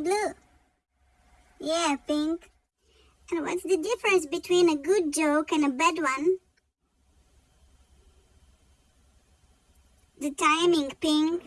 Blue. Yeah, Pink. And what's the difference between a good joke and a bad one? The timing, Pink.